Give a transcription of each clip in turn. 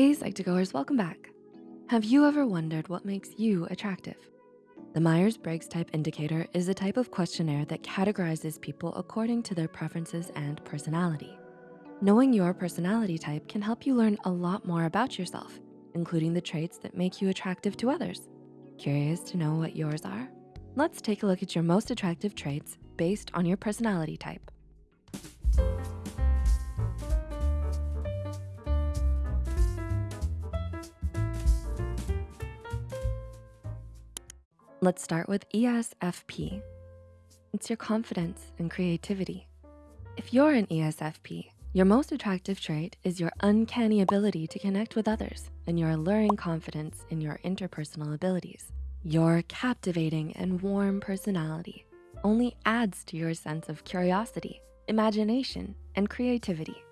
Hey Psych2Goers, welcome back. Have you ever wondered what makes you attractive? The Myers-Briggs Type Indicator is a type of questionnaire that categorizes people according to their preferences and personality. Knowing your personality type can help you learn a lot more about yourself, including the traits that make you attractive to others. Curious to know what yours are? Let's take a look at your most attractive traits based on your personality type. Let's start with ESFP. It's your confidence and creativity. If you're an ESFP, your most attractive trait is your uncanny ability to connect with others and your alluring confidence in your interpersonal abilities. Your captivating and warm personality only adds to your sense of curiosity, imagination, and creativity.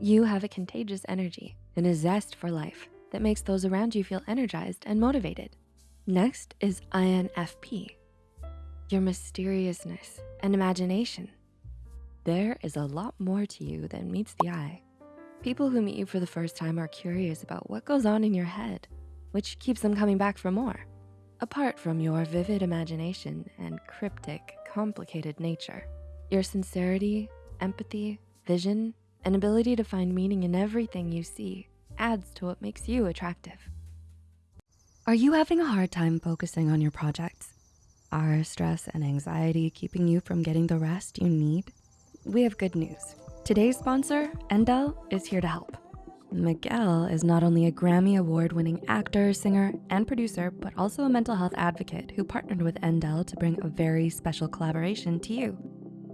You have a contagious energy and a zest for life that makes those around you feel energized and motivated. Next is INFP, your mysteriousness and imagination. There is a lot more to you than meets the eye. People who meet you for the first time are curious about what goes on in your head, which keeps them coming back for more. Apart from your vivid imagination and cryptic, complicated nature, your sincerity, empathy, vision, and ability to find meaning in everything you see adds to what makes you attractive. Are you having a hard time focusing on your projects? Are stress and anxiety keeping you from getting the rest you need? We have good news. Today's sponsor, Endel, is here to help. Miguel is not only a Grammy award-winning actor, singer, and producer, but also a mental health advocate who partnered with Endel to bring a very special collaboration to you.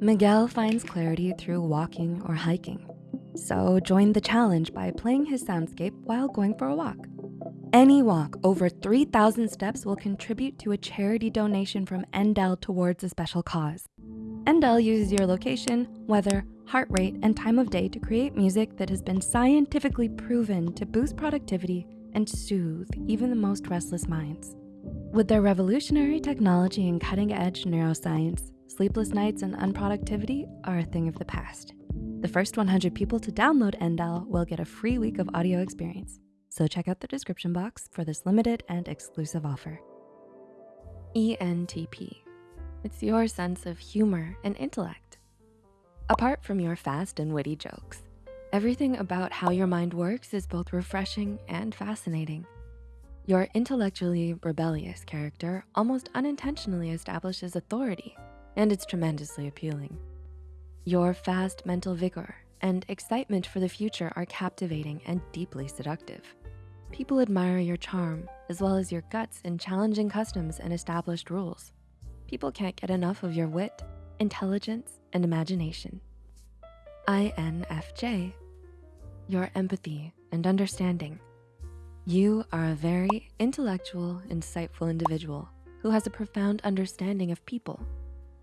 Miguel finds clarity through walking or hiking. So join the challenge by playing his soundscape while going for a walk. Any walk over 3,000 steps will contribute to a charity donation from Endel towards a special cause. Endel uses your location, weather, heart rate, and time of day to create music that has been scientifically proven to boost productivity and soothe even the most restless minds. With their revolutionary technology and cutting edge neuroscience, sleepless nights and unproductivity are a thing of the past. The first 100 people to download Endel will get a free week of audio experience. So check out the description box for this limited and exclusive offer. ENTP, it's your sense of humor and intellect. Apart from your fast and witty jokes, everything about how your mind works is both refreshing and fascinating. Your intellectually rebellious character almost unintentionally establishes authority, and it's tremendously appealing. Your fast mental vigor and excitement for the future are captivating and deeply seductive. People admire your charm, as well as your guts in challenging customs and established rules. People can't get enough of your wit, intelligence, and imagination. INFJ, your empathy and understanding. You are a very intellectual, insightful individual who has a profound understanding of people.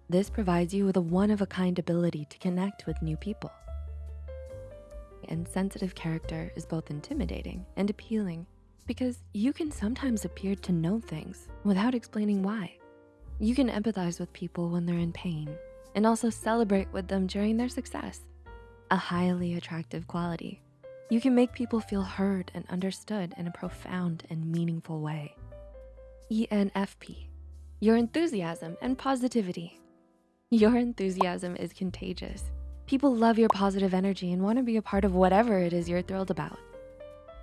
This provides you with a one-of-a-kind ability to connect with new people and sensitive character is both intimidating and appealing because you can sometimes appear to know things without explaining why. You can empathize with people when they're in pain and also celebrate with them during their success, a highly attractive quality. You can make people feel heard and understood in a profound and meaningful way. ENFP, your enthusiasm and positivity. Your enthusiasm is contagious People love your positive energy and wanna be a part of whatever it is you're thrilled about.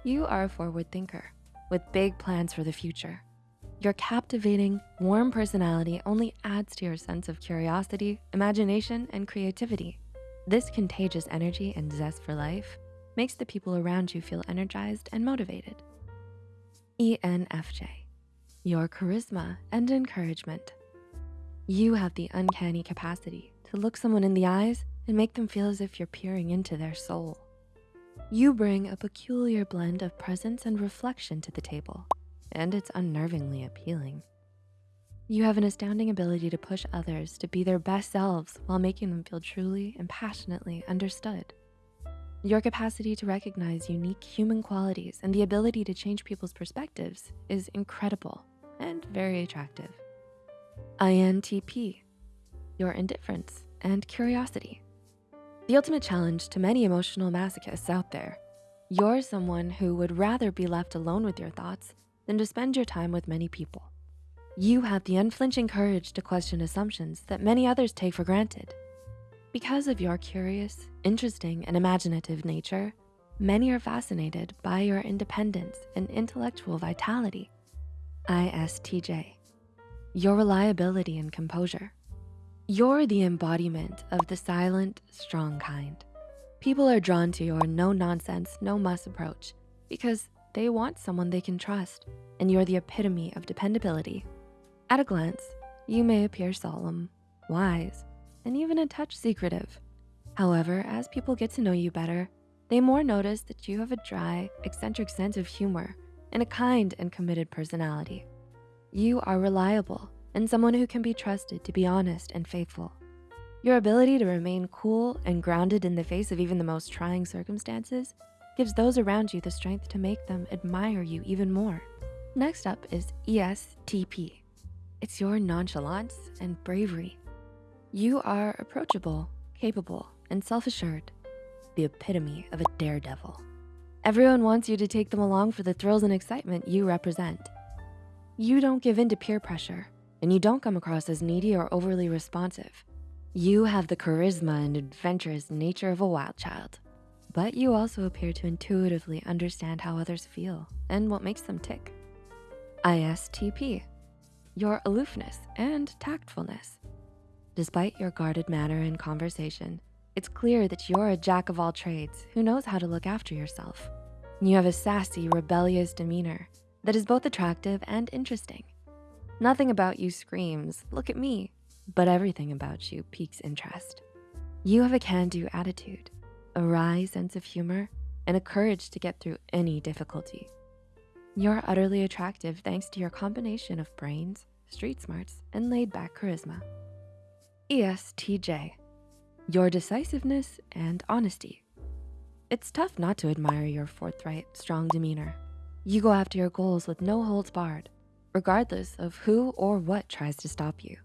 You are a forward thinker with big plans for the future. Your captivating, warm personality only adds to your sense of curiosity, imagination, and creativity. This contagious energy and zest for life makes the people around you feel energized and motivated. ENFJ, your charisma and encouragement. You have the uncanny capacity to look someone in the eyes and make them feel as if you're peering into their soul. You bring a peculiar blend of presence and reflection to the table, and it's unnervingly appealing. You have an astounding ability to push others to be their best selves while making them feel truly and passionately understood. Your capacity to recognize unique human qualities and the ability to change people's perspectives is incredible and very attractive. INTP, your indifference and curiosity. The ultimate challenge to many emotional masochists out there. You're someone who would rather be left alone with your thoughts than to spend your time with many people. You have the unflinching courage to question assumptions that many others take for granted. Because of your curious, interesting, and imaginative nature, many are fascinated by your independence and intellectual vitality. ISTJ, your reliability and composure. You're the embodiment of the silent, strong kind. People are drawn to your no nonsense, no muss approach because they want someone they can trust and you're the epitome of dependability. At a glance, you may appear solemn, wise, and even a touch secretive. However, as people get to know you better, they more notice that you have a dry, eccentric sense of humor and a kind and committed personality. You are reliable and someone who can be trusted to be honest and faithful. Your ability to remain cool and grounded in the face of even the most trying circumstances gives those around you the strength to make them admire you even more. Next up is ESTP. It's your nonchalance and bravery. You are approachable, capable, and self-assured, the epitome of a daredevil. Everyone wants you to take them along for the thrills and excitement you represent. You don't give in to peer pressure, and you don't come across as needy or overly responsive. You have the charisma and adventurous nature of a wild child, but you also appear to intuitively understand how others feel and what makes them tick. ISTP, your aloofness and tactfulness. Despite your guarded manner and conversation, it's clear that you're a jack of all trades who knows how to look after yourself. You have a sassy, rebellious demeanor that is both attractive and interesting. Nothing about you screams, look at me, but everything about you piques interest. You have a can-do attitude, a wry sense of humor, and a courage to get through any difficulty. You're utterly attractive thanks to your combination of brains, street smarts, and laid back charisma. ESTJ, your decisiveness and honesty. It's tough not to admire your forthright, strong demeanor. You go after your goals with no holds barred, regardless of who or what tries to stop you.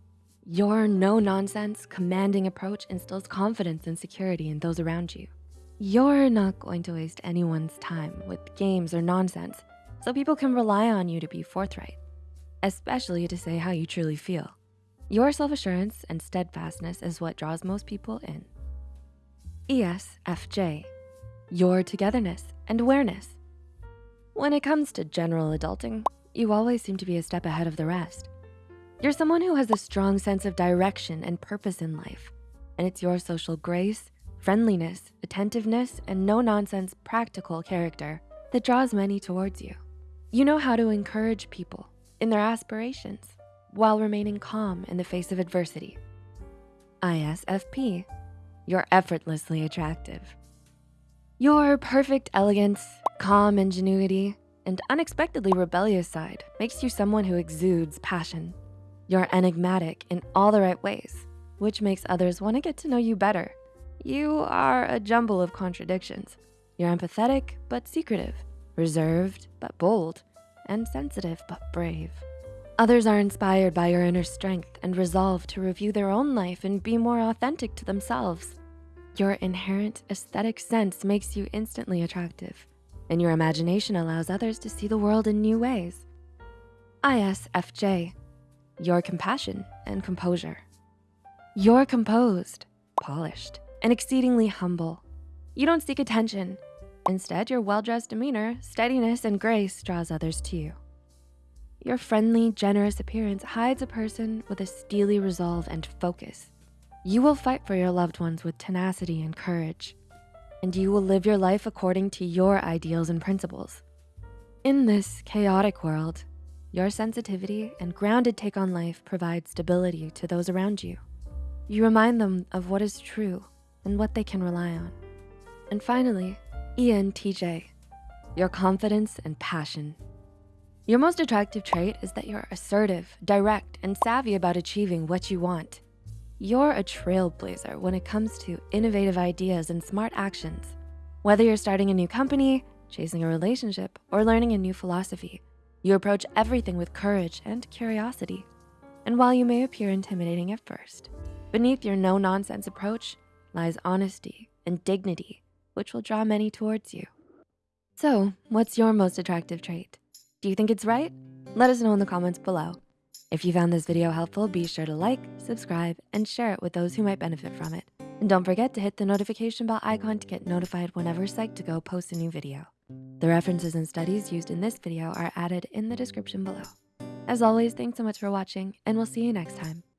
Your no-nonsense, commanding approach instills confidence and security in those around you. You're not going to waste anyone's time with games or nonsense, so people can rely on you to be forthright, especially to say how you truly feel. Your self-assurance and steadfastness is what draws most people in. ESFJ, your togetherness and awareness. When it comes to general adulting, you always seem to be a step ahead of the rest. You're someone who has a strong sense of direction and purpose in life, and it's your social grace, friendliness, attentiveness, and no-nonsense practical character that draws many towards you. You know how to encourage people in their aspirations while remaining calm in the face of adversity. ISFP, you're effortlessly attractive. Your perfect elegance, calm ingenuity, and unexpectedly rebellious side makes you someone who exudes passion. You're enigmatic in all the right ways, which makes others wanna get to know you better. You are a jumble of contradictions. You're empathetic, but secretive, reserved, but bold, and sensitive, but brave. Others are inspired by your inner strength and resolve to review their own life and be more authentic to themselves. Your inherent aesthetic sense makes you instantly attractive, and your imagination allows others to see the world in new ways. ISFJ, your compassion and composure. You're composed, polished, and exceedingly humble. You don't seek attention. Instead, your well-dressed demeanor, steadiness, and grace draws others to you. Your friendly, generous appearance hides a person with a steely resolve and focus. You will fight for your loved ones with tenacity and courage, and you will live your life according to your ideals and principles. In this chaotic world, your sensitivity and grounded take on life provide stability to those around you. You remind them of what is true and what they can rely on. And finally, ENTJ, your confidence and passion your most attractive trait is that you're assertive, direct, and savvy about achieving what you want. You're a trailblazer when it comes to innovative ideas and smart actions. Whether you're starting a new company, chasing a relationship, or learning a new philosophy, you approach everything with courage and curiosity. And while you may appear intimidating at first, beneath your no-nonsense approach lies honesty and dignity, which will draw many towards you. So, what's your most attractive trait? Do you think it's right? Let us know in the comments below. If you found this video helpful, be sure to like, subscribe, and share it with those who might benefit from it. And don't forget to hit the notification bell icon to get notified whenever Psych2Go posts a new video. The references and studies used in this video are added in the description below. As always, thanks so much for watching, and we'll see you next time.